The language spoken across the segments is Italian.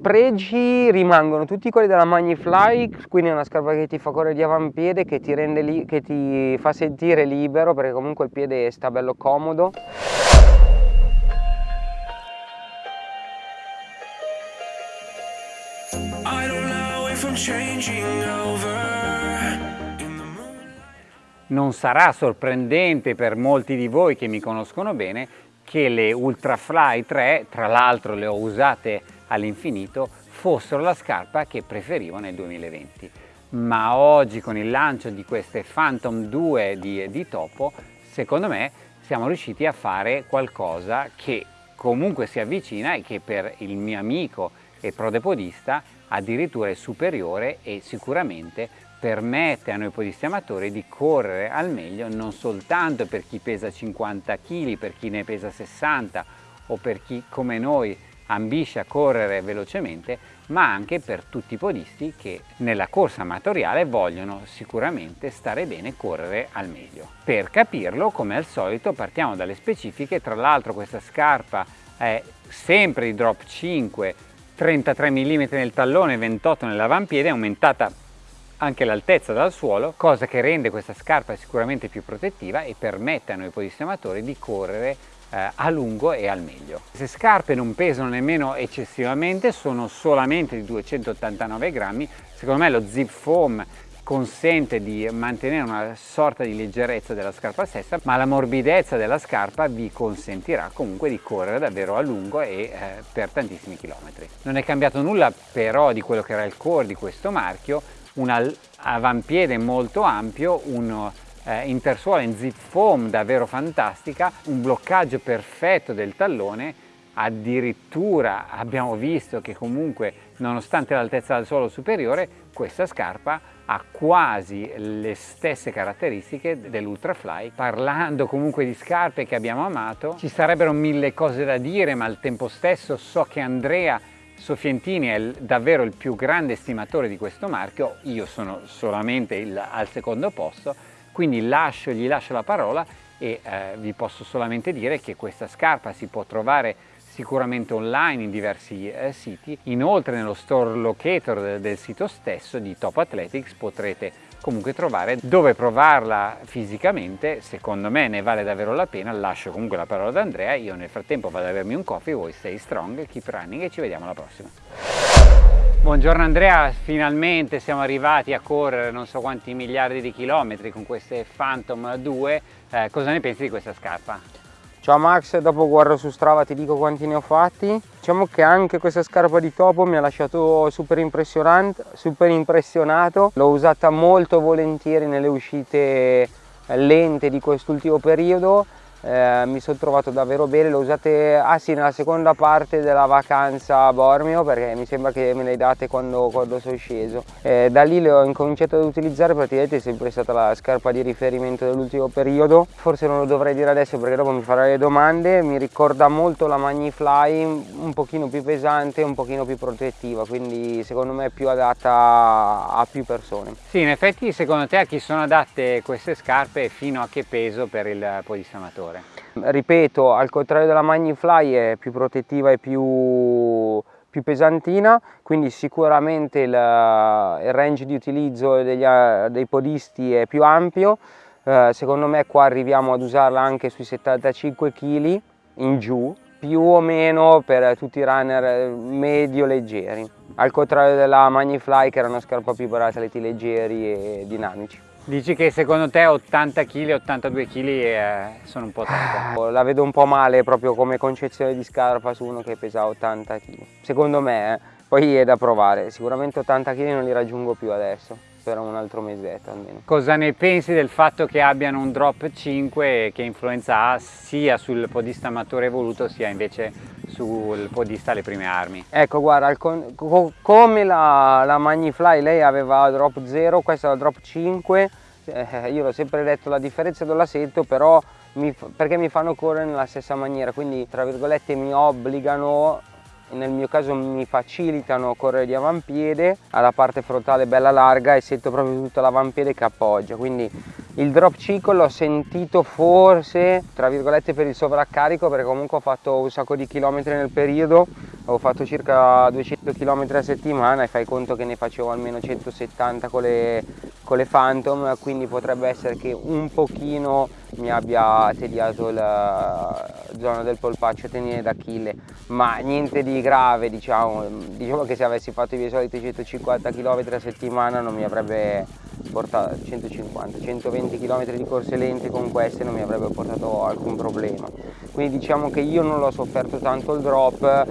Pregi rimangono tutti quelli della Magnifly, quindi è una scarpa che ti fa correre di avampiede, che ti, rende che ti fa sentire libero perché comunque il piede sta bello comodo. Non sarà sorprendente per molti di voi che mi conoscono bene che le Ultrafly 3, tra l'altro le ho usate all'infinito, fossero la scarpa che preferivo nel 2020. Ma oggi con il lancio di queste Phantom 2 di, di Topo, secondo me siamo riusciti a fare qualcosa che comunque si avvicina e che per il mio amico e prodepodista addirittura è superiore e sicuramente permette a noi podisti amatori di correre al meglio non soltanto per chi pesa 50 kg, per chi ne pesa 60 o per chi come noi ambisce a correre velocemente, ma anche per tutti i podisti che nella corsa amatoriale vogliono sicuramente stare bene e correre al meglio. Per capirlo, come al solito, partiamo dalle specifiche, tra l'altro questa scarpa è sempre di drop 5, 33 mm nel tallone, 28 nell'avampiede, aumentata anche l'altezza dal suolo, cosa che rende questa scarpa sicuramente più protettiva e permette a noi podisti amatori di correre eh, a lungo e al meglio. Queste scarpe non pesano nemmeno eccessivamente, sono solamente di 289 grammi, secondo me lo zip foam consente di mantenere una sorta di leggerezza della scarpa stessa, ma la morbidezza della scarpa vi consentirà comunque di correre davvero a lungo e eh, per tantissimi chilometri. Non è cambiato nulla però di quello che era il core di questo marchio, un avampiede molto ampio, un eh, intersuola in zip foam davvero fantastica, un bloccaggio perfetto del tallone, addirittura abbiamo visto che comunque nonostante l'altezza del suolo superiore questa scarpa ha quasi le stesse caratteristiche dell'Ultrafly. Parlando comunque di scarpe che abbiamo amato, ci sarebbero mille cose da dire ma al tempo stesso so che Andrea Sofientini è davvero il più grande estimatore di questo marchio, io sono solamente il, al secondo posto, quindi lascio, gli lascio la parola e eh, vi posso solamente dire che questa scarpa si può trovare sicuramente online in diversi eh, siti, inoltre nello store locator del, del sito stesso di Top Athletics potrete comunque trovare dove provarla fisicamente, secondo me ne vale davvero la pena, lascio comunque la parola ad Andrea, io nel frattempo vado ad avermi un coffee, voi stay strong, keep running e ci vediamo alla prossima. Buongiorno Andrea, finalmente siamo arrivati a correre non so quanti miliardi di chilometri con queste Phantom 2, eh, cosa ne pensi di questa scarpa? Ciao Max, dopo guardo su Strava ti dico quanti ne ho fatti. Diciamo che anche questa scarpa di topo mi ha lasciato super, super impressionato. L'ho usata molto volentieri nelle uscite lente di quest'ultimo periodo eh, mi sono trovato davvero bene, le usate ah sì, nella seconda parte della vacanza a Bormio perché mi sembra che me le date quando, quando sono sceso. Eh, da lì le ho incominciato ad utilizzare, praticamente è sempre stata la scarpa di riferimento dell'ultimo periodo. Forse non lo dovrei dire adesso perché dopo mi farai le domande, mi ricorda molto la Magnifly, un pochino più pesante, un pochino più protettiva, quindi secondo me è più adatta a più persone. Sì, in effetti secondo te a chi sono adatte queste scarpe e fino a che peso per il podistamatore? Migliore. Ripeto, al contrario della Magnifly è più protettiva e più, più pesantina, quindi sicuramente il, il range di utilizzo degli, dei podisti è più ampio. Eh, secondo me qua arriviamo ad usarla anche sui 75 kg in giù, più o meno per tutti i runner medio leggeri, al contrario della Magnifly che era una scarpa più per atleti leggeri e dinamici. Dici che secondo te 80 kg, 82 kg eh, sono un po' tanto? La vedo un po' male proprio come concezione di scarpa su uno che pesa 80 kg. Secondo me, eh. poi è da provare, sicuramente 80 kg non li raggiungo più adesso per un altro mesetto almeno. Cosa ne pensi del fatto che abbiano un drop 5 e che influenza ha sia sul podista amatore evoluto sia invece sul podista alle prime armi? Ecco guarda, co come la, la Magnifly lei aveva drop 0, questa è la drop 5, eh, io l'ho sempre detto la differenza non la sento però mi, perché mi fanno correre nella stessa maniera quindi tra virgolette mi obbligano nel mio caso mi facilitano correre di avampiede, ha la parte frontale bella larga e sento proprio tutto l'avampiede che appoggia, quindi il drop cycle l'ho sentito forse tra virgolette per il sovraccarico perché comunque ho fatto un sacco di chilometri nel periodo ho fatto circa 200 km a settimana e fai conto che ne facevo almeno 170 con le, con le Phantom quindi potrebbe essere che un pochino mi abbia tediato la zona del polpaccio tenere d'Achille. Ma niente di grave diciamo. Diciamo che se avessi fatto i miei soliti 150 km a settimana non mi avrebbe portato 150 120 km di corse lente con queste non mi avrebbe portato alcun problema. Quindi diciamo che io non l'ho sofferto tanto il drop.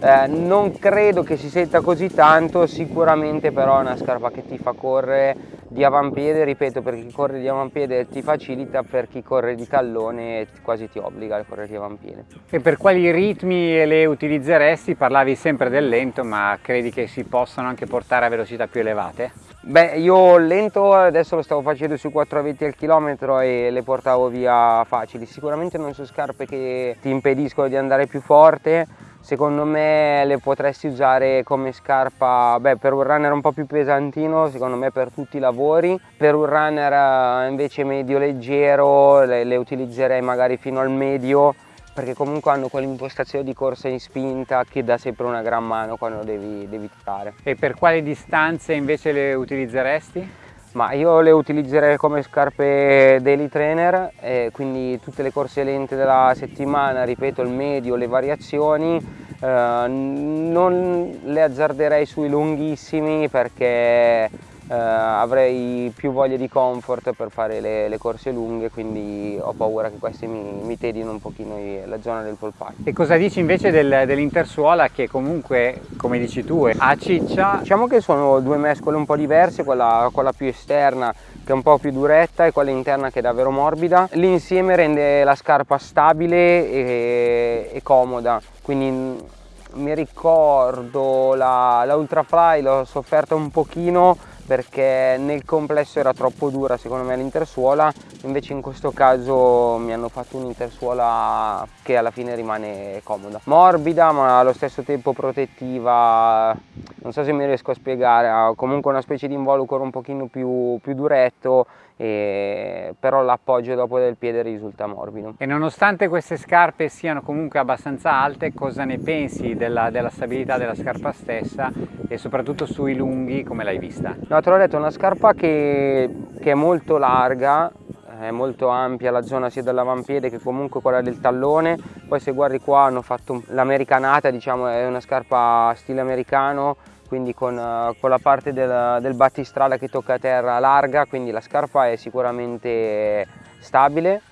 Eh, non credo che si senta così tanto sicuramente però è una scarpa che ti fa correre di avampiede, ripeto, per chi corre di avampiede ti facilita, per chi corre di tallone quasi ti obbliga a correre di avampiede. E per quali ritmi le utilizzeresti? Parlavi sempre del lento, ma credi che si possano anche portare a velocità più elevate? Beh, io lento adesso lo stavo facendo sui 4,20 al chilometro e le portavo via facili. Sicuramente non sono scarpe che ti impediscono di andare più forte, secondo me le potresti usare come scarpa beh, per un runner un po' più pesantino secondo me per tutti i lavori per un runner eh, invece medio leggero le, le utilizzerei magari fino al medio perché comunque hanno quell'impostazione di corsa in spinta che dà sempre una gran mano quando devi, devi tirare. E per quali distanze invece le utilizzeresti? Ma io le utilizzerei come scarpe daily trainer, eh, quindi tutte le corse lente della settimana, ripeto il medio, le variazioni, eh, non le azzarderei sui lunghissimi perché eh, avrei più voglia di comfort per fare le, le, corse lunghe quindi ho paura che queste mi, mi tedino un pochino la zona del polpaccio. E cosa dici invece del, dell'intersuola che comunque come dici tu ha ciccia? Diciamo che sono due mescole un po' diverse, quella, quella più esterna che è un po' più duretta e quella interna che è davvero morbida. L'insieme rende la scarpa stabile e, e comoda, quindi mi ricordo la, la Ultrafly l'ho sofferta un pochino perché nel complesso era troppo dura secondo me l'intersuola. Invece in questo caso mi hanno fatto un'intersuola che alla fine rimane comoda. Morbida ma allo stesso tempo protettiva. Non so se mi riesco a spiegare ha comunque una specie di involucro un pochino più, più duretto e, però l'appoggio dopo del piede risulta morbido. E nonostante queste scarpe siano comunque abbastanza alte, cosa ne pensi della, della stabilità della scarpa stessa e soprattutto sui lunghi come l'hai vista? No, te l'ho detto, è una scarpa che, che è molto larga, è molto ampia la zona sia dell'avampiede che comunque quella del tallone poi se guardi qua hanno fatto l'americanata diciamo è una scarpa stile americano quindi con, uh, con la parte del, del, battistrada che tocca a terra larga, quindi la scarpa è sicuramente stabile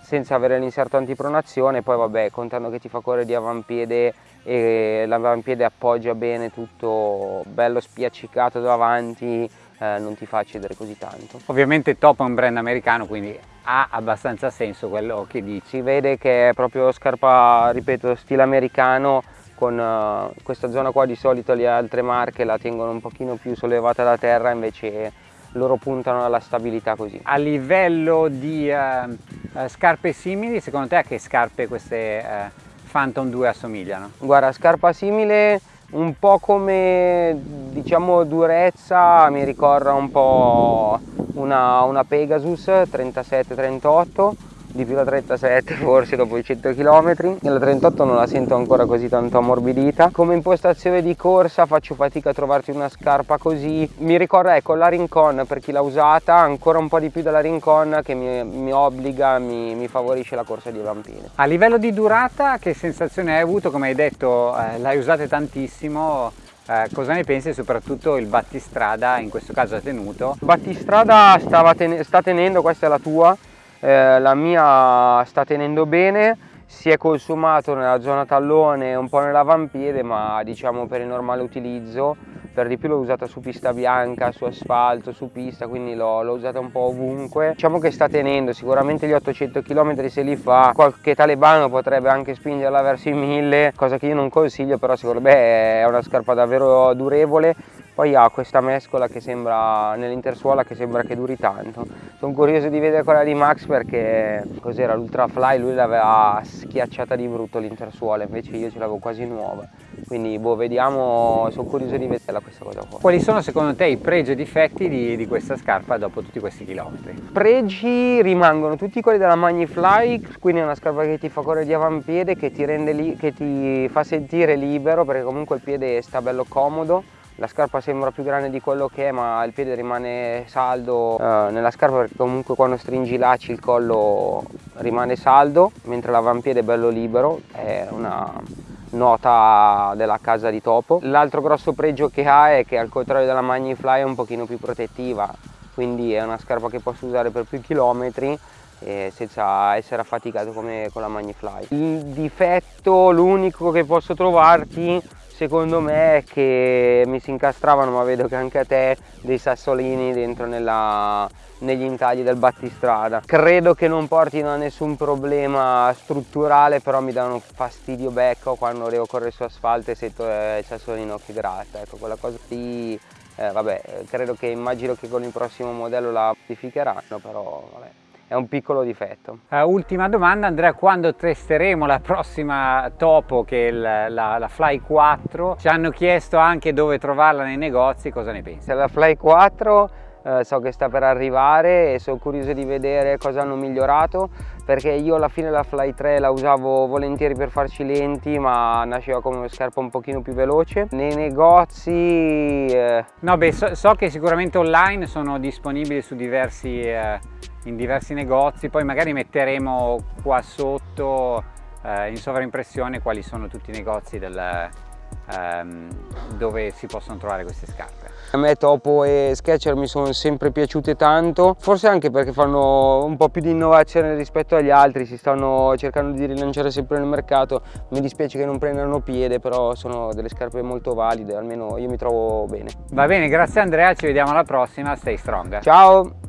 senza avere l'inserto antipronazione, poi vabbè contando che ti fa correre di avampiede e l'avampiede appoggia bene tutto bello spiaccicato davanti, eh, non ti fa cedere così tanto. Ovviamente Top è un brand americano quindi ha abbastanza senso quello che dici. Si vede che è proprio scarpa, ripeto, stile americano con uh, questa zona qua di solito le altre marche la tengono un pochino più sollevata da terra invece loro puntano alla stabilità così. A livello di uh, uh, scarpe simili, secondo te a che scarpe queste Phantom 2 assomigliano? Guarda, scarpa simile un po' come diciamo durezza mi ricorda un po' una, una Pegasus 37-38 di più la 37 forse dopo i 100 km nella 38 non la sento ancora così tanto ammorbidita. Come impostazione di corsa faccio fatica a trovarti una scarpa così. Mi ricorda ecco la Rincon per chi l'ha usata ancora un po' di più della Rincon che mi, mi obbliga mi, mi, favorisce la corsa di vampine a livello di durata che sensazione hai avuto? Come hai detto eh, l'hai usata tantissimo. Eh, cosa ne pensi? Soprattutto il battistrada in questo caso ha tenuto? Battistrada ten sta tenendo, questa è la tua, eh, la mia sta tenendo bene si è consumato nella zona tallone un po' nell'avampiede ma diciamo per il normale utilizzo. Per di più l'ho usata su pista bianca, su asfalto, su pista quindi l'ho usata un po' ovunque. Diciamo che sta tenendo sicuramente gli 800 km se li fa qualche talebano potrebbe anche spingerla verso i 1000 cosa che io non consiglio però secondo me è una scarpa davvero durevole. Poi ha questa mescola che sembra nell'intersuola che sembra che duri tanto sono curioso di vedere quella di Max perché cos'era l'Ultra Fly, lui l'aveva schiacciata di brutto l'intersuola, invece io ce l'avevo quasi nuova. Quindi boh, vediamo, sono curioso di vederla questa cosa qua. Quali sono secondo te i pregi e difetti di, di questa scarpa dopo tutti questi chilometri? Pregi rimangono tutti quelli della Magnifly, quindi è una scarpa che ti fa correre di avampiede, che ti, rende che ti fa sentire libero perché comunque il piede sta bello comodo la scarpa sembra più grande di quello che è ma il piede rimane saldo. Eh, nella scarpa perché comunque quando stringi i lacci il collo rimane saldo mentre l'avampiede è bello libero è una nota della casa di Topo. L'altro grosso pregio che ha è che al contrario della Magnifly è un pochino più protettiva quindi è una scarpa che posso usare per più chilometri eh, senza essere affaticato come con la Magnifly. Il difetto l'unico che posso trovarti secondo me che mi si incastravano, ma vedo che anche a te, dei sassolini dentro nella, negli intagli del battistrada. Credo che non portino a nessun problema strutturale, però mi danno fastidio becco quando devo correre su asfalto e sento eh, il sassolino che gratta. Ecco, quella cosa lì, eh, vabbè, credo che immagino che con il prossimo modello la modificheranno, però vabbè è un piccolo difetto. Uh, ultima domanda Andrea, quando testeremo la prossima Topo che è la, la, la, Fly 4, ci hanno chiesto anche dove trovarla nei negozi, cosa ne pensi? La Fly 4 eh, so che sta per arrivare e sono curioso di vedere cosa hanno migliorato perché io alla fine la Fly 3 la usavo volentieri per farci lenti ma nasceva come una scarpa un pochino più veloce nei negozi eh... no beh so, so, che sicuramente online sono disponibili su diversi eh, in diversi negozi poi magari metteremo qua sotto eh, in sovraimpressione quali sono tutti i negozi del, ehm, dove si possono trovare queste scarpe a me Topo e Sketcher mi sono sempre piaciute tanto, forse anche perché fanno un po' più di innovazione rispetto agli altri, si stanno cercando di rilanciare sempre nel mercato, mi dispiace che non prendano piede, però sono delle scarpe molto valide, almeno io mi trovo bene. Va bene, grazie Andrea, ci vediamo alla prossima, stay strong. Ciao!